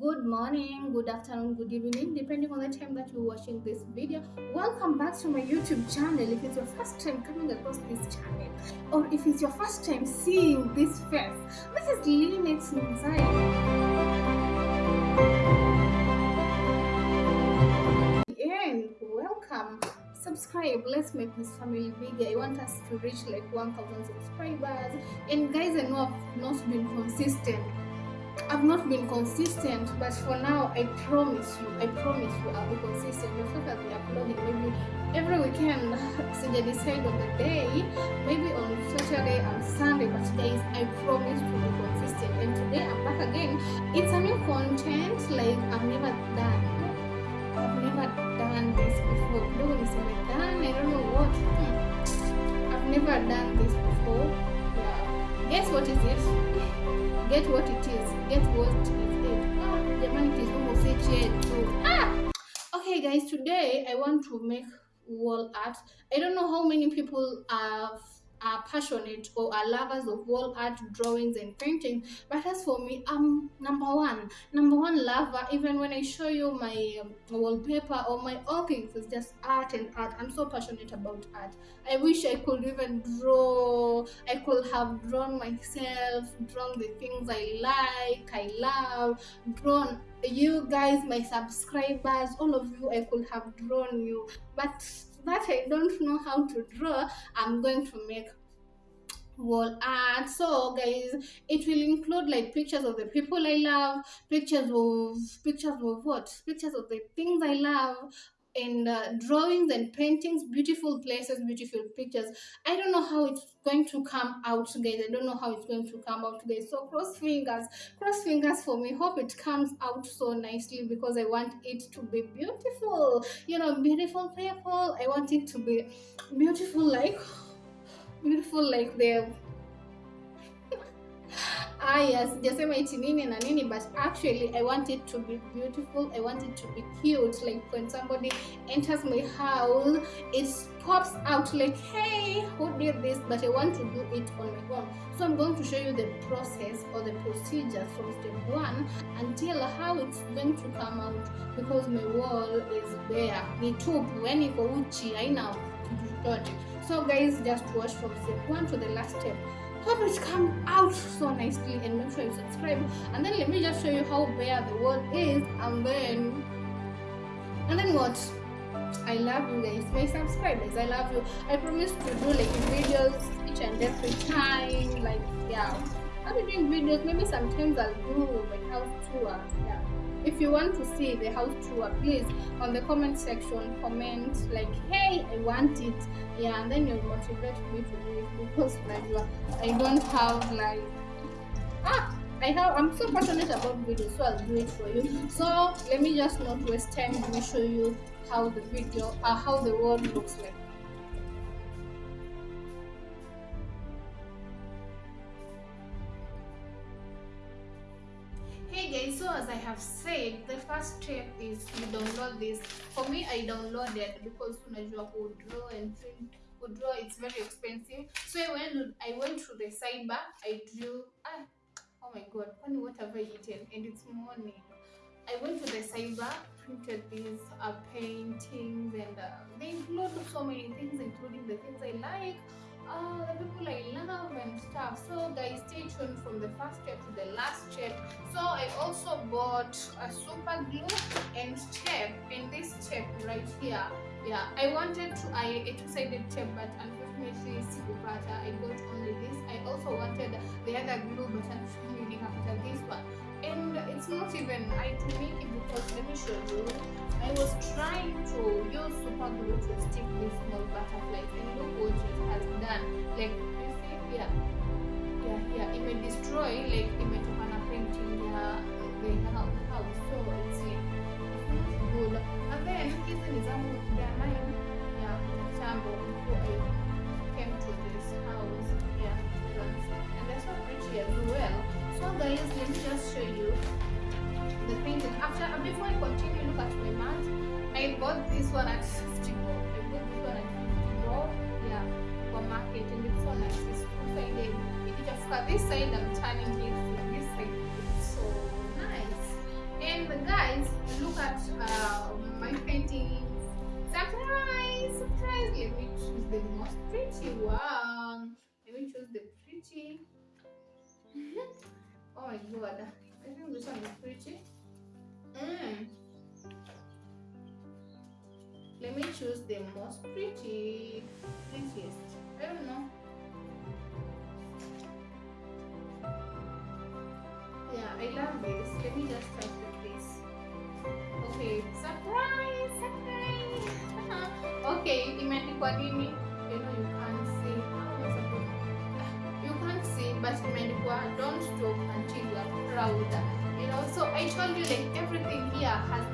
good morning good afternoon, good evening, depending on the time that you're watching this video. Welcome back to my YouTube channel. If it's your first time coming across this channel, or if it's your first time seeing this face, this is Lynette Nzai. And welcome subscribe let's make this family bigger i want us to reach like 1000 subscribers and guys i know i've not been consistent I've not been consistent, but for now, I promise you, I promise you, I'll be consistent. The fact that we uploading maybe every weekend, so they decide on the day, maybe on Saturday and Sunday, but guys, I promise to be consistent. And today I'm back again. It's a new content like I've never done. I've never done this before. One is done. I don't know what. Hmm. I've never done this before. Yeah. Guess what is it? Get what it is. Get what is it. Ah jamani it is almost eight years ah! Okay guys today i want to make wall art. I don't know how many people have are passionate or are lovers of wall art drawings and painting but as for me i'm number one. Number one lover even when i show you my um, wallpaper or my all things it's just art and art. I'm so passionate about art. I wish i could even draw. I could have drawn myself drawn the things i like i love drawn you guys my subscribers all of you i could have drawn you. But that I don't know how to draw, I'm going to make wall art. So guys it will include like pictures of the people i love pictures of pictures of what? Pictures of the things i love and uh, drawings and paintings beautiful places beautiful pictures. I don't know how it's going to come out guys. I don't know how it's going to come out guys. So cross fingers cross fingers for me. Hope it comes out so nicely because i want it to be beautiful. You know beautiful people. I want it to be beautiful like beautiful like the yes sijasema iti nini na nini but actually i want it to be beautiful i want it to be cute. Like when somebody enters my house it pops out like hey who did this? But i want to do it on my own. So i'm going to show you the process or the procedure from step one until how it's going to come out because my wall is bare. Ni tupu yani iko uchi haina chochote. So guys just watch from step one to the last step hope it come out so nicely and make sure you subscribe. And then let me just show you how bare the world is and then and then what? I love you guys. My subscribers i love you. I promise to do like videos each and every time like yeah. I'll be doing videos. Maybe sometimes i'll do my house tour uh, yeah if you want to see the house tour please on the comment section comment like hey i want it yeah and then you'll motivate me to do it because like i don't have like ah I have I'm so passionate about videos, so I'll do it for you. So let me just not waste time. Let me show you how the video, uh, how the world looks like. So as i have said the first step is you download this. For me i downloaded because unajua kudraw and print kudraw it's very expensive. So i went i went to the cyber i drew ah oh my god funny what have i eaten? And it's morning. I went to the cyber printed these uh, paintings and uh, they include so many things including the things i like uh, the people I love and stuff. So guys, stay tuned from the first step to the last step. So I also bought a super glue and tape and this tape right here. Yeah, I wanted to I a two-sided tape, but unfortunately sikupata. I got only this. I also wanted the other glue, but unfortunately after this one. And it's not even I make it because let me show you. I was trying to use super glue to stick this small butterfly and look what it has done. Like you see here. Yeah, yeah, it may destroy like it may imetoka na painting ya the house. So it's not good. And then hizi ni zangu ya nine ya kitambo before bought this one at 50 bob. I bought this one at 50 bob. Yeah, for market. And it's so nice. It's two-sided. For this side, I'm turning it to this side. It's so nice. And guys, look at uh, my paintings. Surprise! Surprise! Let me choose the most pretty one. Let me choose the pretty. oh my god. I think this one is pretty. Hmm. Let me choose the most pretty. Prettiest. I don't know. Yeah, I love this. Let me just start with this. Okay, surprise, surprise. okay, imeandikwa nini? You know you can't see. You can't see, but imeandikwa don't stop until you are proud. You know, so I told you like everything here has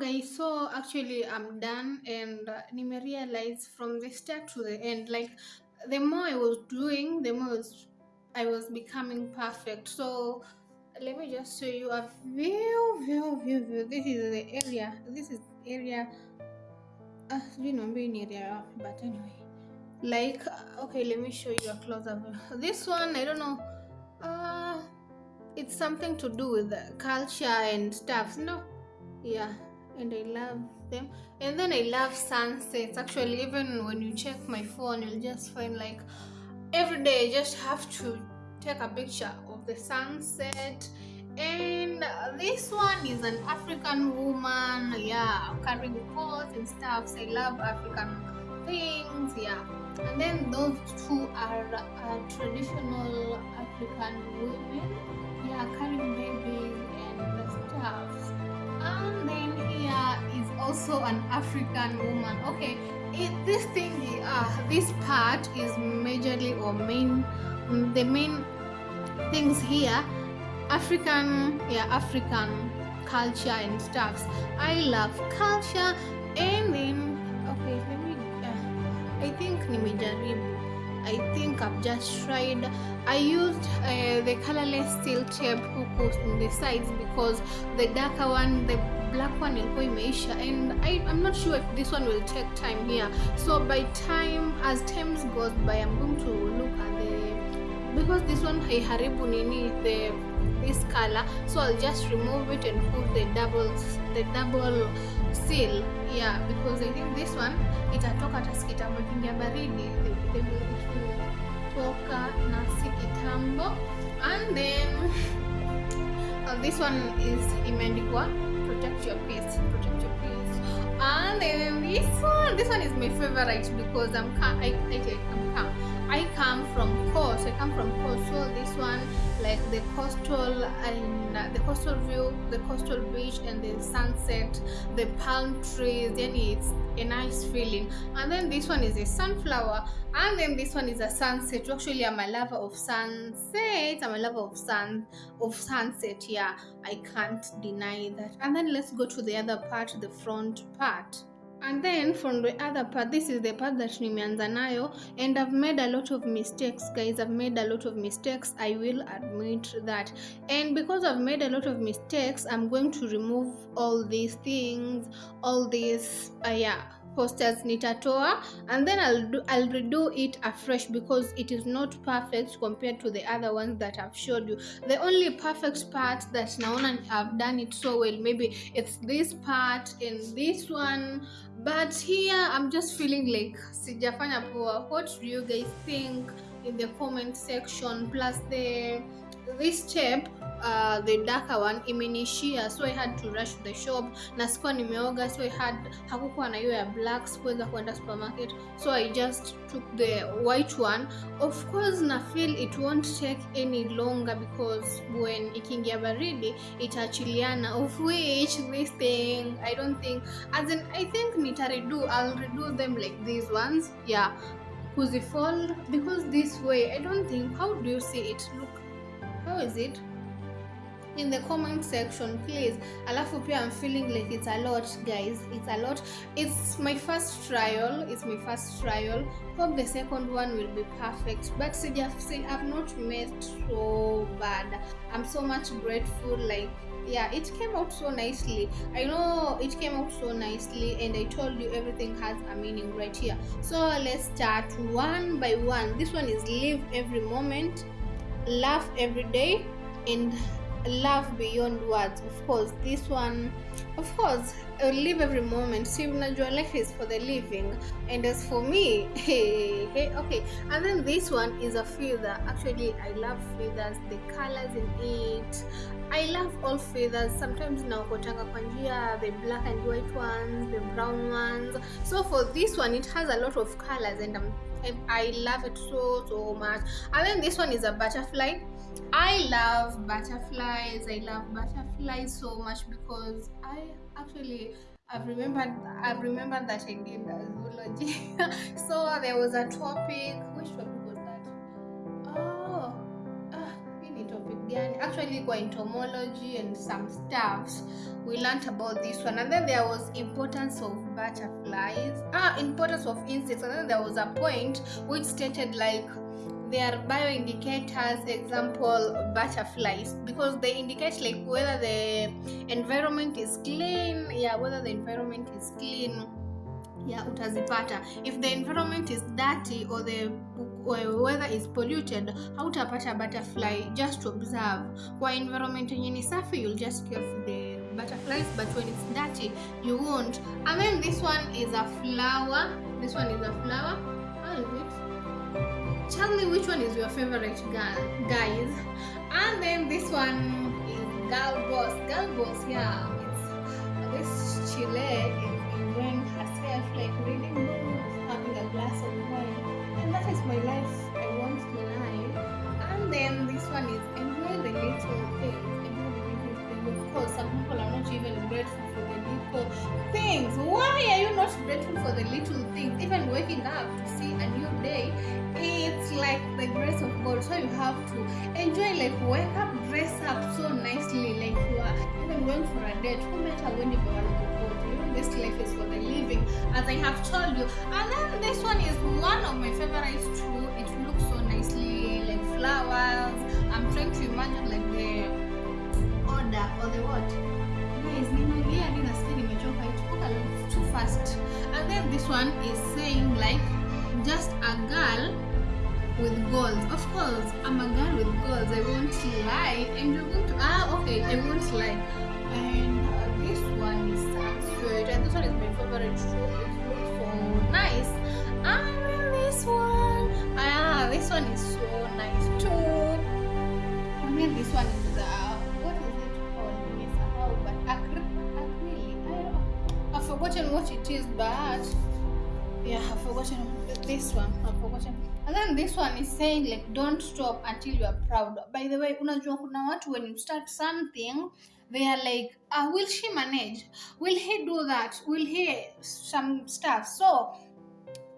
Guys, so actually I'm done and uh, nime realize from the start to the end like the more I was doing the more I was, I becoming perfect. So let me just show you a view, view, view, view. This is the area. This is area. Uh, you know, being area, but anyway, like uh, okay, let me show you a closer view. This one I don't know. Uh, it's something to do with culture and stuff. No, yeah and i love them and then i love sunsets actually even when you check my phone you'll just find like every day i just have to take a picture of the sunset and this one is an African woman, yeah, carrying pots and stuff. So I love African things, yeah. And then those two are uh, traditional African women, yeah, carrying babies and stuff. Also an African woman. Okay, it, this thing, uh, this part is majorly or main, the main things here African, yeah, African culture and stuffs. I love culture and then okay, let me. Uh, I think nimejaribu. I think I've just tried. I used uh, the colorless steel tape hook on the sides because the darker one, the black one ilikuwa imeisha and I, I'm not sure if this one will take time here. So by time, as times goes by, I'm going to look at the because this one haiharibu nini the this color so i'll just remove it and put the double the double seal yeah because i think this one itatoka hata kitambo kingia baridi the, the, it will toka na and then this one is imeandikwa protect your peace protect your peace and then this one this one is my favorite because i'm I, I, I'm calm I come from coast. I come from coast. So this one, like the coastal and uh, the coastal view, the coastal beach, and the sunset, the palm trees. Then it's a nice feeling. And then this one is a sunflower, and then this one is a sunset. Actually, I'm a lover of sunset. I'm a lover of sun of sunset. Yeah, I can't deny that. And then let's go to the other part, the front part and then from the other part this is the part that nimeanza nayo and i've made a lot of mistakes guys. I've made a lot of mistakes. I will admit that. And because i've made a lot of mistakes i'm going to remove all these things all these uh, yeah posters nitatoa and then I'll do I'll redo it afresh because it is not perfect compared to the other ones that I've showed you. The only perfect part that naona I've done it so well maybe it's this part and this one but here I'm just feeling like sijafanya poa. What do you guys think in the comment section plus the this tape uh, the darker one imenishia so i had to rush to the shop na sikuwa nimeoga so i had hakukuwa na hiyo ya black sikuweza kuenda supermarket so i just took the white one. Of course na feel it won't take any longer because when ikiingia baridi itaachiliana of which this thing i don't think as in i think nitaredo i'll redo them like these ones yeah kuzifold because this way i don't think how do you see it look how is it? In the comment section please. Alafu pia i'm feeling like it's a lot guys. It's a lot. It's my first trial. It's my first trial. Hope the second one will be perfect. But see i've not made so bad. I'm so much grateful like yeah it came out so nicely. I know it came out so nicely and i told you everything has a meaning right here. So let's start one by one. This one is live every moment laugh every day and love beyond words. Of course this one of course I live every moment. See unajua life is for the living. And as for me hey, hey okay. And then this one is a feather. Actually i love feathers. The colors in it. I love all feathers. Sometimes naokotanga kwa njia the black and white ones the brown ones. So for this one it has a lot of colors and, um, and i love it so so much. And then this one is a butterfly I love butterflies. I love butterflies so much because I actually I've remembered I've remembered that I did zoology. so there was a topic. Which topic was that? Oh, ah, any topic gani? Actually, kwa entomology and some stuffs. We learned about this one, and then there was importance of butterflies. Ah, importance of insects, and then there was a point which stated like they are bioindicators example butterflies because they indicate like whether the environment is clean yeah whether the environment is clean yeah utazipata. If the environment is dirty or the weather is polluted hautapata butterfly just to observe? Kwa environment yenye ni safi you'll just care for the butterflies but when it's dirty you won't. And then this one is a flower. This one is a flower tell me which one is your favorite girl guys and then this one is girl boss. Girl boss, yeah. Have told you. And then this one is one of my favorites too. It looks so nicely, like flowers. I'm trying to imagine like the order or the what? Guys nimelia hadi nasikia nimechoka. It took a lot too fast. And then this one is saying like just a girl with goals. Of course i'm a girl with goals. I won't lie. And you're going to ah okay i won't lie. And uh, this one is uh, sweet and this one is my favorite too this one is uh, what is it called? Nimesahau, but acry- acrylic. I've forgotten what it is, but yeah, I've forgotten this one. I've forgotten. And then this one is saying like don't stop until you are proud. By the way, unajua kuna watu when you start something they are like, uh, will she manage? Will he do that? Will he some stuff? So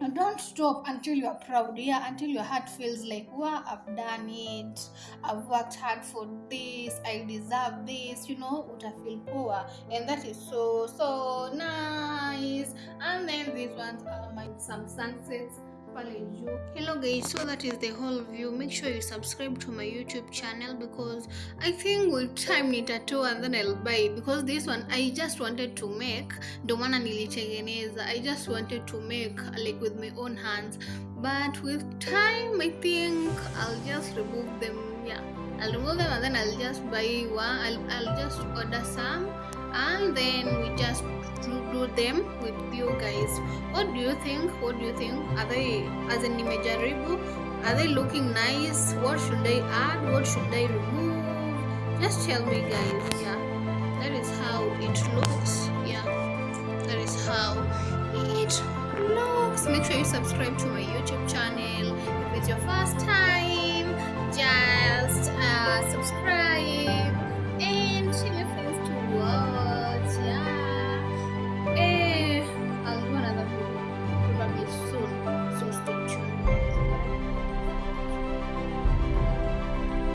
now don't stop until you are proud, yeah, until your heart feels like, wow, I've done it, I've worked hard for this, I deserve this, you know, uta feel poor. And that is so, so nice. And then these ones are my some sunsets. Hello guys, so that is the whole view. Make sure you subscribe to my YouTube channel because I think with time nitatoa and then I'll buy because this one I just wanted to make. Ndo maana nilitengeneza i just wanted to make like with my own hands. But with time i think i'll just remove them. Yeah i'll remove them and then i'll just buy one. I'll, I'll just order some and then we just do, them with you guys. What do you think? What do you think? Are they as in nimejaribu are they looking nice? What should i add? What should i remove? Just tell me guys. Yeah. That is how it looks. Yeah. That is how it looks. Make sure you subscribe to my youtube channel. If it's your first time just uh, subscribe